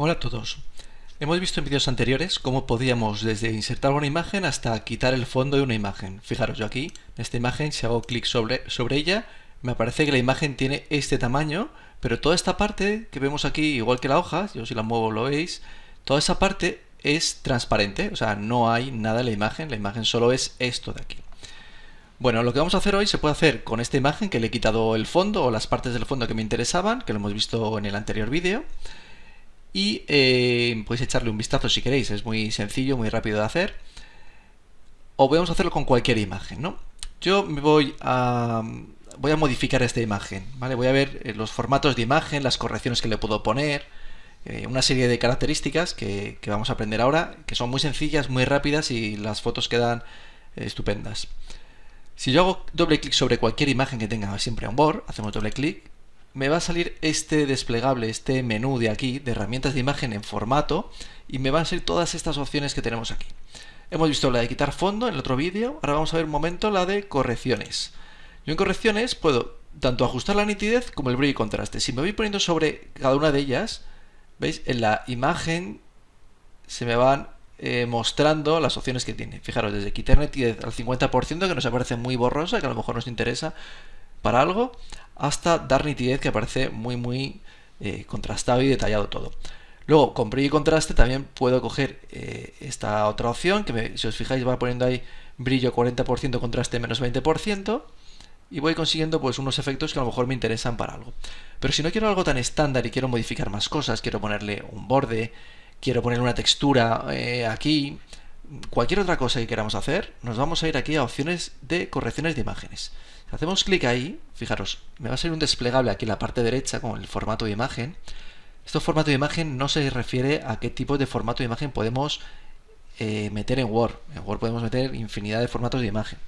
Hola a todos. Hemos visto en vídeos anteriores cómo podíamos desde insertar una imagen hasta quitar el fondo de una imagen. Fijaros, yo aquí, en esta imagen, si hago clic sobre, sobre ella, me aparece que la imagen tiene este tamaño, pero toda esta parte que vemos aquí, igual que la hoja, yo si la muevo lo veis, toda esa parte es transparente, o sea, no hay nada en la imagen, la imagen solo es esto de aquí. Bueno, lo que vamos a hacer hoy se puede hacer con esta imagen que le he quitado el fondo o las partes del fondo que me interesaban, que lo hemos visto en el anterior vídeo y eh, podéis echarle un vistazo si queréis, es muy sencillo, muy rápido de hacer. O podemos hacerlo con cualquier imagen, ¿no? Yo me voy a, voy a modificar esta imagen, ¿vale? Voy a ver eh, los formatos de imagen, las correcciones que le puedo poner, eh, una serie de características que, que, vamos a aprender ahora, que son muy sencillas, muy rápidas y las fotos quedan estupendas. Si yo hago doble clic sobre cualquier imagen que tenga siempre on board, hacemos doble clic, me va a salir este desplegable, este menú de aquí, de herramientas de imagen en formato, y me van a salir todas estas opciones que tenemos aquí. Hemos visto la de quitar fondo en el otro vídeo, ahora vamos a ver un momento la de correcciones. Yo en correcciones puedo tanto ajustar la nitidez como el brillo y contraste. Si me voy poniendo sobre cada una de ellas, ¿veis? En la imagen se me van eh, mostrando las opciones que tiene. Fijaros, desde quitar nitidez al 50%, que nos aparece muy borrosa, que a lo mejor nos interesa para algo, hasta dar nitidez que aparece muy muy eh, contrastado y detallado todo. Luego, con brillo y contraste también puedo coger eh, esta otra opción, que si os fijáis va poniendo ahí brillo 40%, contraste menos 20%, y voy consiguiendo pues unos efectos que a lo mejor me interesan para algo. Pero si no quiero algo tan estándar y quiero modificar más cosas, quiero ponerle un borde, quiero ponerle una textura eh, aquí, cualquier otra cosa que queramos hacer, nos vamos a ir aquí a opciones de correcciones de imágenes. Hacemos clic ahí, fijaros, me va a salir un desplegable aquí en la parte derecha con el formato de imagen. Este formato de imagen no se refiere a qué tipo de formato de imagen podemos eh, meter en Word. En Word podemos meter infinidad de formatos de imagen.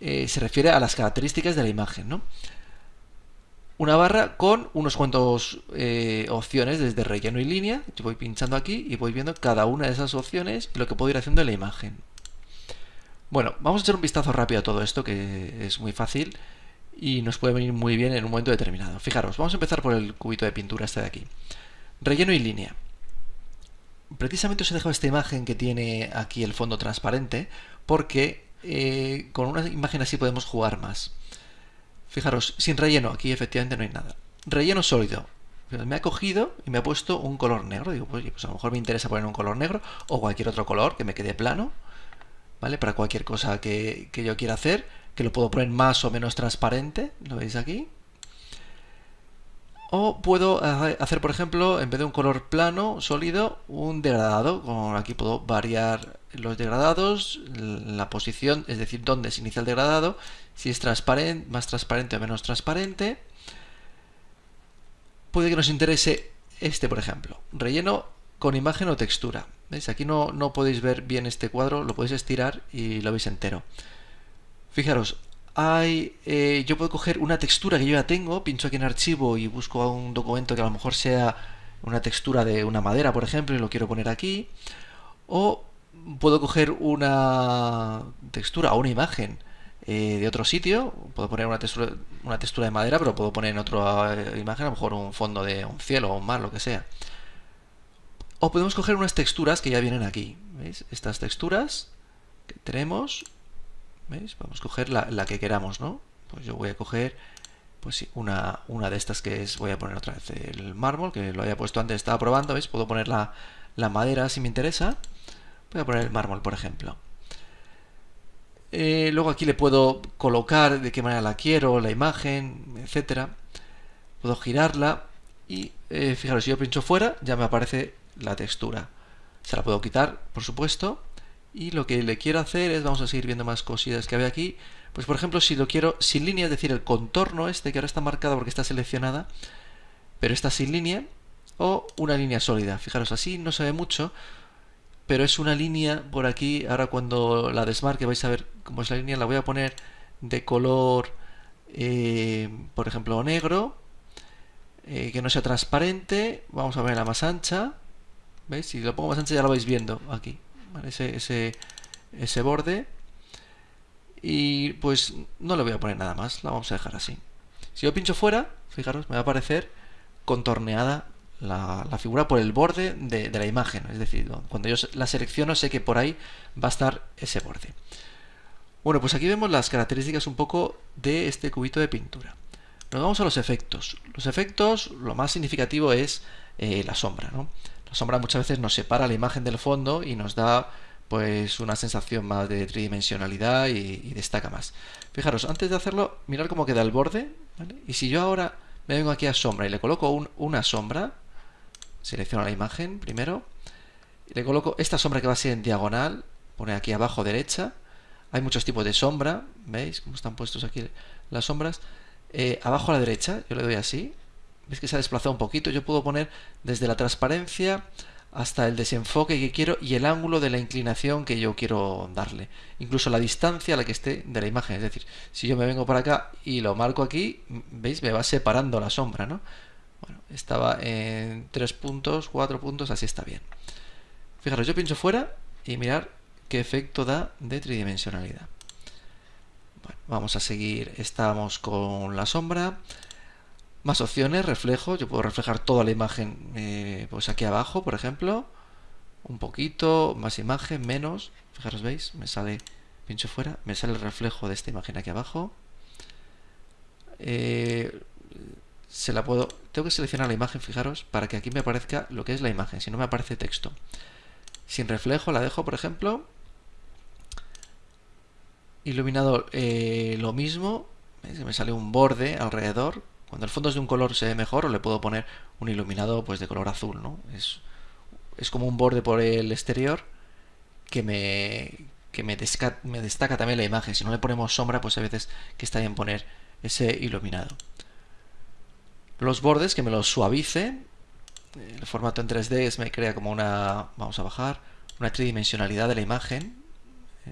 Eh, se refiere a las características de la imagen, ¿no? Una barra con unos cuantos eh, opciones desde relleno y línea. Yo voy pinchando aquí y voy viendo cada una de esas opciones y lo que puedo ir haciendo en la imagen. Bueno, vamos a echar un vistazo rápido a todo esto, que es muy fácil y nos puede venir muy bien en un momento determinado. Fijaros, vamos a empezar por el cubito de pintura este de aquí. Relleno y línea. Precisamente os he dejado esta imagen que tiene aquí el fondo transparente, porque eh, con una imagen así podemos jugar más. Fijaros, sin relleno, aquí efectivamente no hay nada. Relleno sólido. Me ha cogido y me ha puesto un color negro. Digo, pues, pues a lo mejor me interesa poner un color negro o cualquier otro color que me quede plano. ¿Vale? Para cualquier cosa que, yo quiera hacer, que lo puedo poner más o menos transparente, ¿lo veis aquí? O puedo hacer, por ejemplo, en vez de un color plano, sólido, un degradado. Con aquí puedo variar los degradados, la posición, es decir, dónde se inicia el degradado, si es transparente, más transparente o menos transparente. Puede que nos interese este, por ejemplo. Relleno con imagen o textura. ¿Veis? Aquí no, no podéis ver bien este cuadro, lo podéis estirar y lo veis entero. Fijaros, hay, eh, yo puedo coger una textura que yo ya tengo, pincho aquí en archivo y busco un documento que a lo mejor sea una textura de una madera, por ejemplo, y lo quiero poner aquí. O puedo coger una textura o una imagen eh, de otro sitio, puedo poner una textura, una textura de madera, pero puedo poner en otra eh, imagen a lo mejor un fondo de un cielo o un mar, lo que sea. O podemos coger unas texturas que ya vienen aquí. ¿Veis? Estas texturas que tenemos. ¿Veis? Vamos a coger la, que queramos, ¿no? Pues yo voy a coger pues una, una de estas que es, voy a poner otra vez el mármol, que lo había puesto antes, estaba probando, ¿veis? Puedo poner la, madera si me interesa. Voy a poner el mármol, por ejemplo. Eh, luego aquí le puedo colocar de qué manera la quiero, la imagen, etcétera. Puedo girarla y eh, fijaros, si yo pincho fuera, ya me aparece la textura. Se la puedo quitar, por supuesto. Y lo que le quiero hacer es, vamos a seguir viendo más cosillas que había aquí. Pues por ejemplo, si lo quiero sin línea, es decir, el contorno este que ahora está marcado porque está seleccionada, pero está sin línea, o una línea sólida. Fijaros, así no se ve mucho, pero es una línea por aquí. Ahora cuando la desmarque vais a ver cómo es la línea. La voy a poner de color, eh, por ejemplo, negro, eh, que no sea transparente. Vamos a ver la más ancha. ¿Veis? Si lo pongo más ancho ya lo vais viendo aquí. Ese, ese, ese borde. Y pues no le voy a poner nada más. La vamos a dejar así. Si yo pincho fuera, fijaros, me va a aparecer contorneada la, figura por el borde de, la imagen. Es decir, cuando yo la selecciono sé que por ahí va a estar ese borde. Bueno, pues aquí vemos las características un poco de este cubito de pintura. Nos vamos a los efectos. Los efectos, lo más significativo es eh, la sombra. La sombra muchas veces nos separa la imagen del fondo y nos da pues una sensación más de tridimensionalidad y, destaca más. Fijaros, antes de hacerlo, mirar cómo queda el borde. Y si yo ahora me vengo aquí a sombra y le coloco una sombra, selecciono la imagen primero, y le coloco esta sombra que va a ser en diagonal, pone aquí abajo derecha, hay muchos tipos de sombra, ¿veis cómo están puestos aquí las sombras? Eh, abajo a la derecha, yo le doy así, ¿veis que se ha desplazado un poquito? Yo puedo poner desde la transparencia hasta el desenfoque que quiero y el ángulo de la inclinación que yo quiero darle. Incluso la distancia a la que esté de la imagen. Es decir, si yo me vengo por acá y lo marco aquí, ¿veis? Me va separando la sombra, ¿no? Bueno, estaba en 3 puntos, 4 puntos, así está bien. Fijaros, yo pincho fuera y mirar qué efecto da de tridimensionalidad. Bueno, vamos a seguir, estamos con la sombra. Más opciones, reflejo, yo puedo reflejar toda la imagen eh, pues aquí abajo, por ejemplo. Un poquito, más imagen, menos. Fijaros, ¿veis? Me sale, pincho fuera, me sale el reflejo de esta imagen aquí abajo. Eh, se la puedo, tengo que seleccionar la imagen, fijaros, para que aquí me aparezca lo que es la imagen, si no me aparece texto. Sin reflejo la dejo, por ejemplo. Iluminado eh, lo mismo, me sale un borde alrededor, cuando el fondo es de un color se ve mejor le puedo poner un iluminado pues de color azul, ¿no? Es, es como un borde por el exterior que me, que me, me destaca también la imagen. Si no le ponemos sombra, pues a veces que está bien poner ese iluminado. Los bordes, que me los suavice. El formato en 3D me crea como una, vamos a bajar, una tridimensionalidad de la imagen.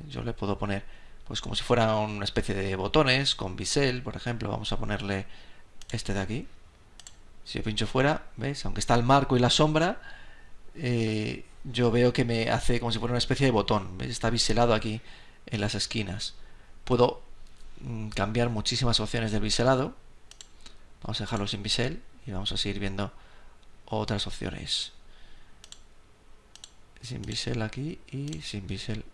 Yo le puedo poner pues como si fuera una especie de botones con bisel, por ejemplo. Vamos a ponerle este de aquí. Si yo pincho fuera, ¿ves? Aunque está el marco y la sombra, eh, yo veo que me hace como si fuera una especie de botón. Está biselado aquí en las esquinas. Puedo mm, cambiar muchísimas opciones del biselado. Vamos a dejarlo sin bisel y vamos a seguir viendo otras opciones. Sin bisel aquí y sin bisel.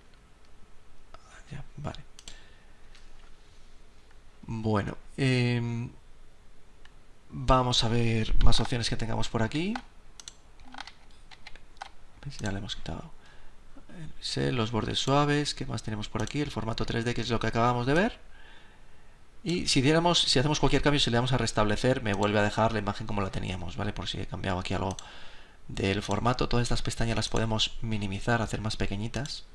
Ya, vale. Bueno, eh, Vamos a ver más opciones que tengamos por aquí. Ya le hemos quitado los bordes suaves. ¿Qué más tenemos por aquí? El formato 3D, que es lo que acabamos de ver. Y si diéramos, si hacemos cualquier cambio, si le damos a restablecer, me vuelve a dejar la imagen como la teníamos, ¿vale? Por si he cambiado aquí algo del formato. Todas estas pestañas las podemos minimizar, hacer más pequeñitas.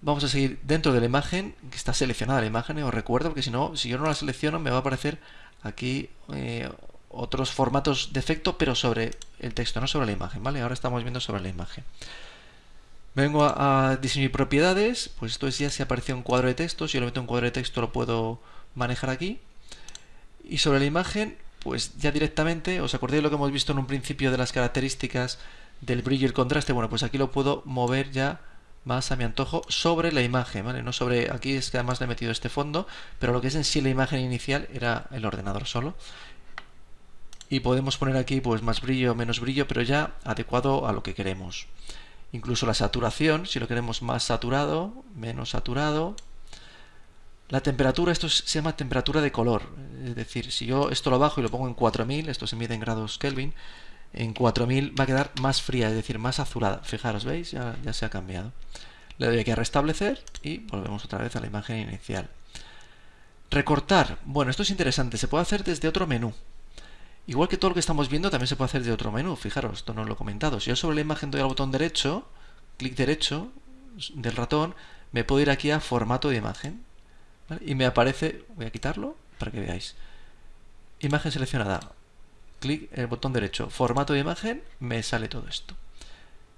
Vamos a seguir dentro de la imagen, que está seleccionada la imagen, os recuerdo, porque si no, si yo no la selecciono, me va a aparecer aquí eh, otros formatos de efecto, pero sobre el texto, no sobre la imagen, ¿vale? Ahora estamos viendo sobre la imagen. Vengo a, diseño y propiedades, pues esto es ya si apareció un cuadro de texto, si yo lo meto un cuadro de texto lo puedo manejar aquí. Y sobre la imagen, pues ya directamente, ¿os acordáis de lo que hemos visto en un principio de las características del brillo y el contraste? Bueno, pues aquí lo puedo mover ya más a mi antojo sobre la imagen, ¿vale? No sobre, aquí es que además le he metido este fondo, pero lo que es en sí la imagen inicial era el ordenador solo. Y podemos poner aquí pues más brillo, menos brillo, pero ya adecuado a lo que queremos. Incluso la saturación, si lo queremos más saturado, menos saturado. La temperatura, esto se llama temperatura de color. Es decir, si yo esto lo bajo y lo pongo en 4000, esto se mide en grados Kelvin, en 4000 va a quedar más fría, es decir, más azulada. Fijaros, ¿veis? Ya, se ha cambiado. Le doy aquí a restablecer y volvemos otra vez a la imagen inicial. Recortar. Bueno, esto es interesante. Se puede hacer desde otro menú. Igual que todo lo que estamos viendo, también se puede hacer desde otro menú. Fijaros, esto no lo he comentado. Si yo sobre la imagen doy al botón derecho, clic derecho del ratón, me puedo ir aquí a formato de imagen. Y me aparece, voy a quitarlo para que veáis. Imagen seleccionada clic en el botón derecho, formato de imagen, me sale todo esto.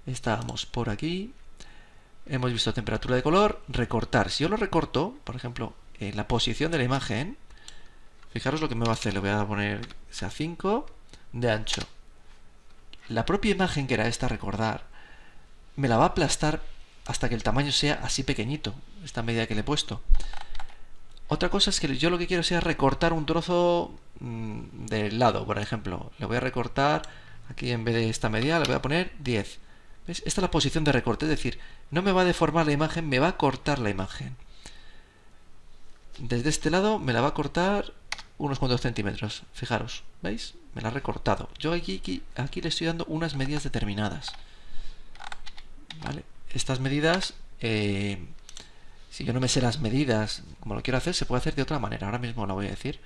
Estábamos por aquí, hemos visto temperatura de color, recortar. Si yo lo recorto, por ejemplo, en la posición de la imagen, fijaros lo que me va a hacer, le voy a poner sea 5 de ancho. La propia imagen que era esta recordar, me la va a aplastar hasta que el tamaño sea así pequeñito, esta medida que le he puesto. Otra cosa es que yo lo que quiero sea recortar un trozo del lado, por ejemplo. Le voy a recortar, aquí en vez de esta medida le voy a poner 10. ¿Ves? Esta es la posición de recorte, es decir, no me va a deformar la imagen, me va a cortar la imagen. Desde este lado me la va a cortar unos cuantos centímetros. Fijaros, ¿veis? Me la ha recortado. Yo aquí, aquí, aquí le estoy dando unas medidas determinadas. ¿Vale? Estas medidas, eh, si yo no me sé las medidas como lo quiero hacer, se puede hacer de otra manera. Ahora mismo la voy a decir.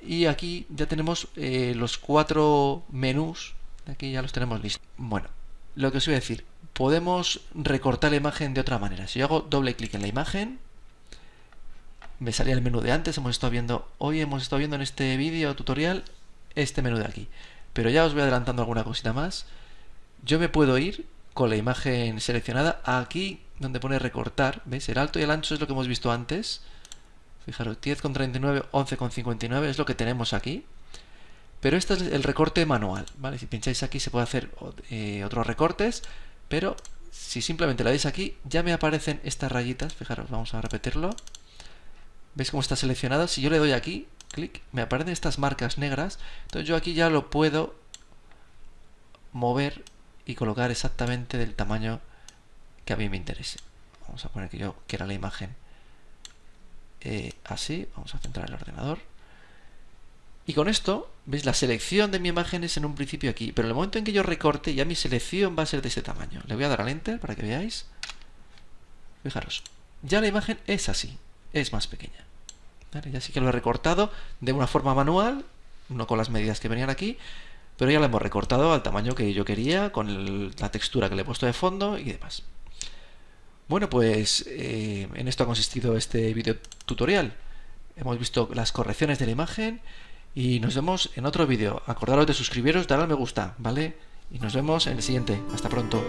Y aquí ya tenemos eh, los cuatro menús. Aquí ya los tenemos listos. Bueno, lo que os iba a decir. Podemos recortar la imagen de otra manera. Si yo hago doble clic en la imagen, me salía el menú de antes. Hemos estado viendo, hoy hemos estado viendo en este vídeo tutorial este menú de aquí. Pero ya os voy adelantando alguna cosita más. Yo me puedo ir con la imagen seleccionada aquí donde pone recortar. ¿Veis? El alto y el ancho es lo que hemos visto antes. Fijaros, 10,39, 11,59 es lo que tenemos aquí. Pero este es el recorte manual, ¿vale? Si pincháis aquí se puede hacer eh, otros recortes, pero si simplemente le dais aquí, ya me aparecen estas rayitas. Fijaros, vamos a repetirlo. ¿Veis cómo está seleccionado? Si yo le doy aquí, clic, me aparecen estas marcas negras. Entonces yo aquí ya lo puedo mover y colocar exactamente del tamaño que a mí me interese. Vamos a poner que yo quiera la imagen eh, así. Vamos a centrar el ordenador. Y con esto, ¿veis? La selección de mi imagen es en un principio aquí. Pero en el momento en que yo recorte, ya mi selección va a ser de ese tamaño. Le voy a dar al Enter para que veáis. Fijaros. Ya la imagen es así. Es más pequeña. Ya sí que lo he recortado de una forma manual. No con las medidas que venían aquí. Pero ya lo hemos recortado al tamaño que yo quería. Con la textura que le he puesto de fondo y demás. Bueno, pues eh, en esto ha consistido este video tutorial. Hemos visto las correcciones de la imagen y nos vemos en otro vídeo. Acordaros de suscribiros, dar al me gusta, ¿vale? Y nos vemos en el siguiente. Hasta pronto.